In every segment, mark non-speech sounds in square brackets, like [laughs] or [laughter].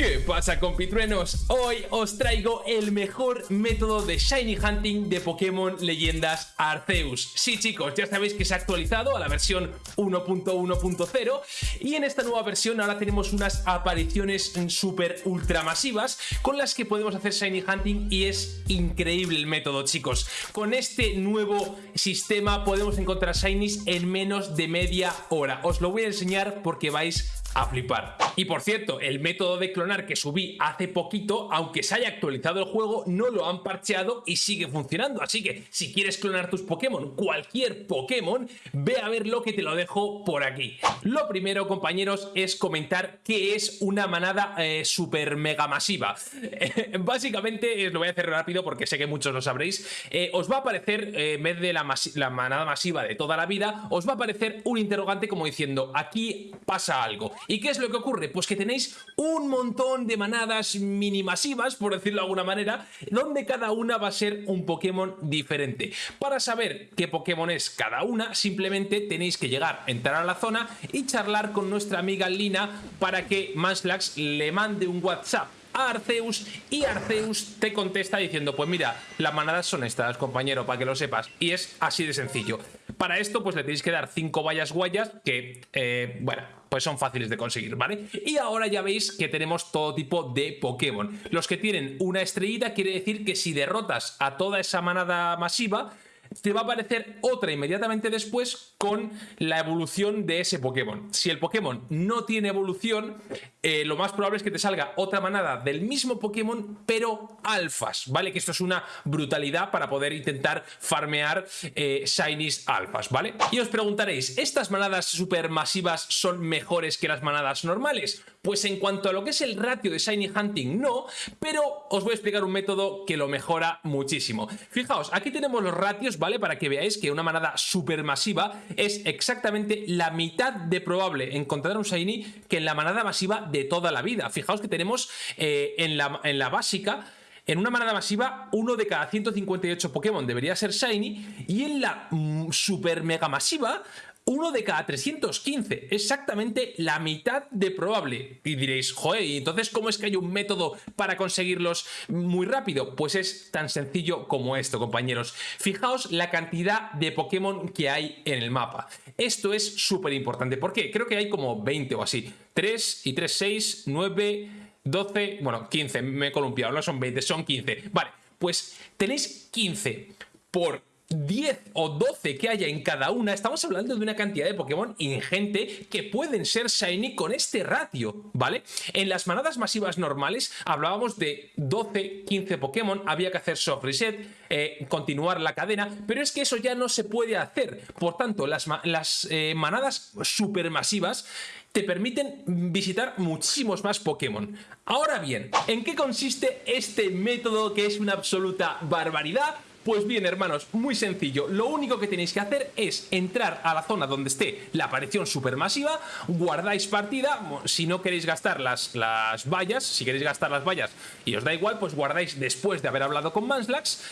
¿Qué pasa compitruenos? Hoy os traigo el mejor método de Shiny Hunting de Pokémon Leyendas Arceus. Sí chicos, ya sabéis que se ha actualizado a la versión 1.1.0 y en esta nueva versión ahora tenemos unas apariciones super ultra masivas con las que podemos hacer Shiny Hunting y es increíble el método chicos. Con este nuevo sistema podemos encontrar Shinies en menos de media hora. Os lo voy a enseñar porque vais a flipar. Y por cierto, el método de clonar que subí hace poquito, aunque se haya actualizado el juego, no lo han parcheado y sigue funcionando. Así que si quieres clonar tus Pokémon, cualquier Pokémon, ve a ver lo que te lo dejo por aquí. Lo primero, compañeros, es comentar qué es una manada eh, super mega masiva. [laughs] Básicamente, lo voy a hacer rápido porque sé que muchos lo sabréis, eh, os va a aparecer, eh, en vez de la, la manada masiva de toda la vida, os va a aparecer un interrogante como diciendo, aquí pasa algo. ¿Y qué es lo que ocurre? Pues que tenéis un montón de manadas minimasivas, por decirlo de alguna manera, donde cada una va a ser un Pokémon diferente. Para saber qué Pokémon es cada una, simplemente tenéis que llegar, entrar a la zona y charlar con nuestra amiga Lina para que Manslax le mande un WhatsApp a Arceus y Arceus te contesta diciendo pues mira, las manadas son estas compañero para que lo sepas y es así de sencillo para esto pues le tenéis que dar 5 vallas guayas que eh, bueno pues son fáciles de conseguir, ¿vale? Y ahora ya veis que tenemos todo tipo de Pokémon. Los que tienen una estrellita quiere decir que si derrotas a toda esa manada masiva, te va a aparecer otra inmediatamente después con la evolución de ese Pokémon. Si el Pokémon no tiene evolución, eh, lo más probable es que te salga otra manada del mismo Pokémon, pero alfas, ¿vale? Que esto es una brutalidad para poder intentar farmear eh, Shinies alfas, ¿vale? Y os preguntaréis, ¿estas manadas supermasivas son mejores que las manadas normales? Pues en cuanto a lo que es el ratio de Shiny Hunting, no, pero os voy a explicar un método que lo mejora muchísimo. Fijaos, aquí tenemos los ratios, ¿vale? Para que veáis que una manada supermasiva es exactamente la mitad de probable encontrar un Shiny que en la manada masiva de toda la vida. Fijaos que tenemos eh, en, la, en la básica en una manada masiva, uno de cada 158 Pokémon debería ser Shiny y en la mm, super mega masiva uno de cada 315, exactamente la mitad de probable. Y diréis, joder, ¿y entonces cómo es que hay un método para conseguirlos muy rápido? Pues es tan sencillo como esto, compañeros. Fijaos la cantidad de Pokémon que hay en el mapa. Esto es súper importante. ¿Por qué? Creo que hay como 20 o así. 3 y 3, 6, 9, 12, bueno, 15, me he columpiado, no son 20, son 15. Vale, pues tenéis 15 por 10 o 12 que haya en cada una, estamos hablando de una cantidad de Pokémon ingente que pueden ser Shiny con este ratio, ¿vale? En las manadas masivas normales hablábamos de 12, 15 Pokémon, había que hacer soft reset, eh, continuar la cadena, pero es que eso ya no se puede hacer. Por tanto, las, las eh, manadas supermasivas te permiten visitar muchísimos más Pokémon. Ahora bien, ¿en qué consiste este método que es una absoluta barbaridad? Pues bien, hermanos, muy sencillo. Lo único que tenéis que hacer es entrar a la zona donde esté la aparición supermasiva, guardáis partida, si no queréis gastar las, las vallas, si queréis gastar las vallas y os da igual, pues guardáis después de haber hablado con Manslax.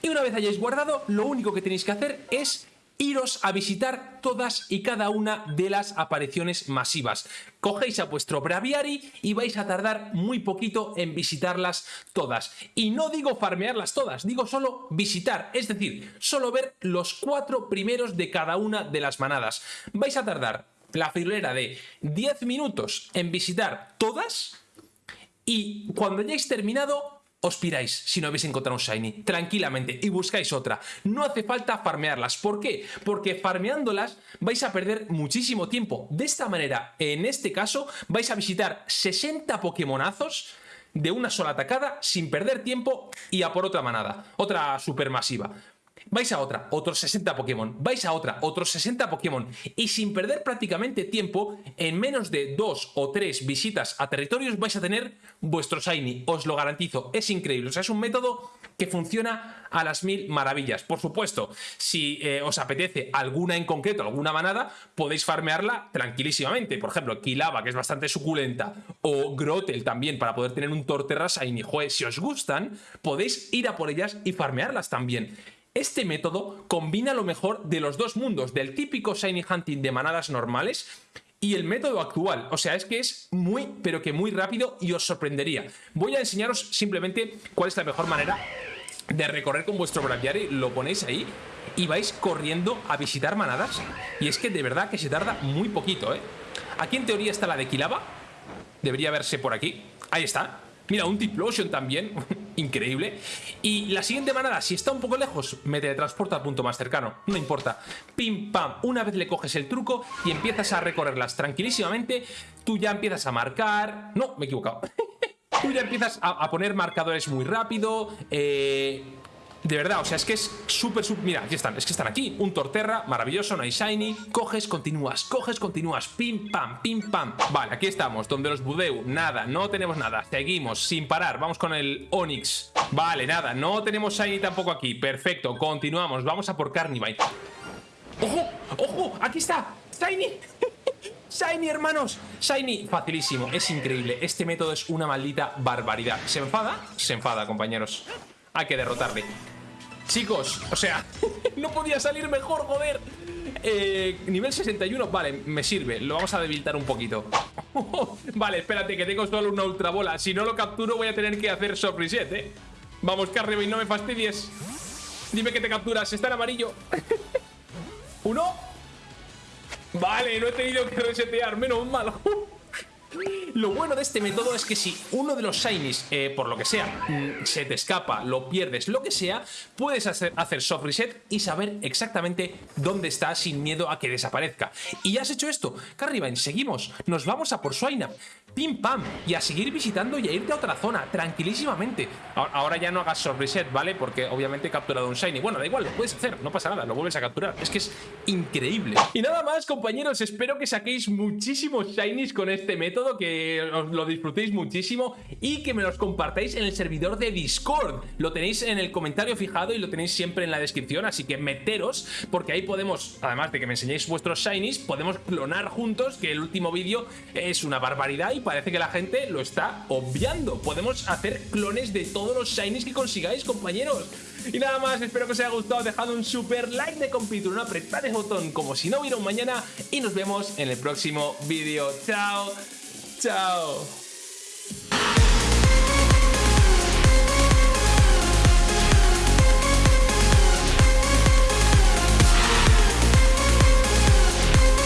Y una vez hayáis guardado, lo único que tenéis que hacer es iros a visitar todas y cada una de las apariciones masivas. Cogéis a vuestro Braviary y vais a tardar muy poquito en visitarlas todas. Y no digo farmearlas todas, digo solo visitar, es decir, solo ver los cuatro primeros de cada una de las manadas. Vais a tardar la filera de 10 minutos en visitar todas y cuando hayáis terminado os piráis si no habéis encontrado un Shiny, tranquilamente, y buscáis otra. No hace falta farmearlas. ¿Por qué? Porque farmeándolas vais a perder muchísimo tiempo. De esta manera, en este caso, vais a visitar 60 Pokémonazos de una sola atacada sin perder tiempo y a por otra manada, otra supermasiva. Vais a otra, otros 60 Pokémon. Vais a otra, otros 60 Pokémon. Y sin perder prácticamente tiempo, en menos de dos o tres visitas a territorios vais a tener vuestro Shiny. Os lo garantizo, es increíble. O sea, es un método que funciona a las mil maravillas. Por supuesto, si eh, os apetece alguna en concreto, alguna manada, podéis farmearla tranquilísimamente. Por ejemplo, Kilava, que es bastante suculenta, o Grotel también, para poder tener un Torterra Shiny. Joder, si os gustan, podéis ir a por ellas y farmearlas también. Este método combina lo mejor de los dos mundos, del típico Shiny Hunting de manadas normales y el método actual. O sea, es que es muy, pero que muy rápido y os sorprendería. Voy a enseñaros simplemente cuál es la mejor manera de recorrer con vuestro braviary. Lo ponéis ahí y vais corriendo a visitar manadas. Y es que de verdad que se tarda muy poquito, ¿eh? Aquí en teoría está la de Kilaba. Debería verse por aquí. Ahí está. Mira, un Tiplosion también. [laughs] Increíble. Y la siguiente manada, si está un poco lejos, me teletransporta al punto más cercano. No importa. Pim, pam. Una vez le coges el truco y empiezas a recorrerlas tranquilísimamente, tú ya empiezas a marcar... No, me he equivocado. [laughs] tú ya empiezas a, poner marcadores muy rápido. Eh de verdad, o sea, es que es súper, súper... Mira, aquí están, es que están aquí. Un Torterra, maravilloso, hay Shiny. Coges, continúas, coges, continúas. Pim, pam, pim, pam. Vale, aquí estamos, donde los Budeu, nada, no tenemos nada. Seguimos, sin parar, vamos con el Onix. Vale, nada, no tenemos Shiny tampoco aquí. Perfecto, continuamos, vamos a por Carnivine. ¡Ojo! ¡Ojo! ¡Aquí está! ¡Shiny! [laughs] Shiny, hermanos. Shiny, facilísimo, es increíble. Este método es una maldita barbaridad. ¿Se enfada? Se enfada, compañeros. Hay que derrotarle. Chicos, o sea, [laughs] no podía salir mejor, joder. Eh, nivel 61, vale, me sirve. Lo vamos a debilitar un poquito. [laughs] vale, espérate, que tengo solo una ultra bola. Si no lo capturo, voy a tener que hacer soft reset, ¿eh? Vamos, y no me fastidies. Dime que te capturas, está en amarillo. [laughs] ¿Uno? Vale, no he tenido que resetear, menos mal. Lo bueno de este método es que si uno de los shinies, eh, por lo que sea, mm, se te escapa, lo pierdes, lo que sea, puedes hacer, soft reset y saber exactamente dónde está sin miedo a que desaparezca. Y ya has hecho esto, Carribine, seguimos, nos vamos a por Swineup pim pam, y a seguir visitando y a irte a otra zona, tranquilísimamente. Ahora ya no hagas soft ¿vale? Porque obviamente he capturado un shiny. Bueno, da igual, lo puedes hacer, no pasa nada, lo vuelves a capturar. Es que es increíble. Y nada más, compañeros, espero que saquéis muchísimos shinies con este método, que os lo disfrutéis muchísimo y que me los compartáis en el servidor de Discord. Lo tenéis en el comentario fijado y lo tenéis siempre en la descripción, así que meteros, porque ahí podemos, además de que me enseñéis vuestros shinies, podemos clonar juntos, que el último vídeo es una barbaridad y parece que la gente lo está obviando. Podemos hacer clones de todos los shinies que consigáis, compañeros. Y nada más, espero que os haya gustado. Dejad un super like de compito, no apretad el botón como si no hubiera un mañana. Y nos vemos en el próximo vídeo. Chao, chao.